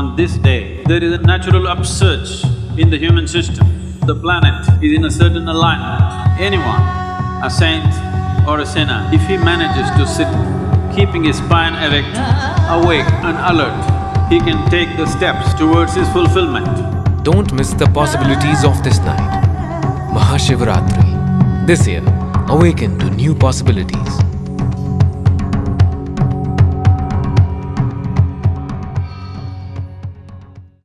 On this day, there is a natural upsurge in the human system. The planet is in a certain alignment. Anyone, a saint or a sinner, if he manages to sit keeping his spine erect, awake and alert, he can take the steps towards his fulfillment. Don't miss the possibilities of this night. Mahashivaratri. This year, awaken to new possibilities.